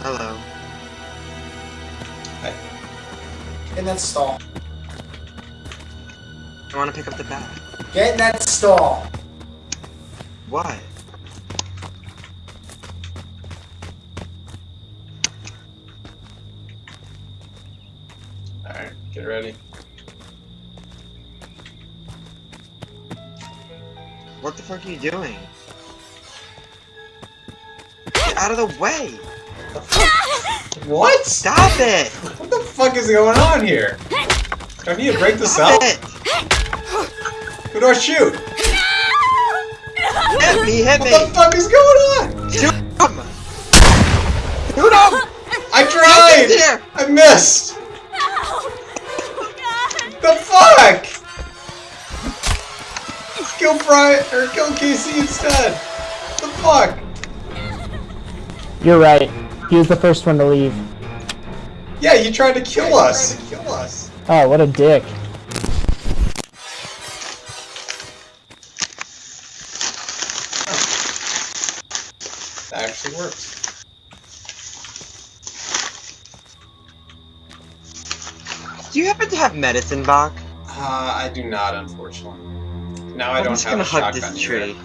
Hello. Get in that stall. I want to pick up the bat. Get in that stall. Why? Alright, get ready. What the fuck are you doing? Get out of the way! What? Stop it! What the fuck is going on here? Do I need to break this Stop up? it! Who do I shoot? Hit me, hit me! What the fuck is going on? Shoot him! Shoot him! I tried! here! I missed! The fuck? Kill Brian or kill Casey instead. The fuck? You're right. He was the first one to leave. Yeah, you tried to kill us. Kill us. Oh, what a dick. That actually works. Do you happen to have medicine, Bach? Uh, I do not, unfortunately. Now I I'm don't just have gonna a hug shotgun this either. tree.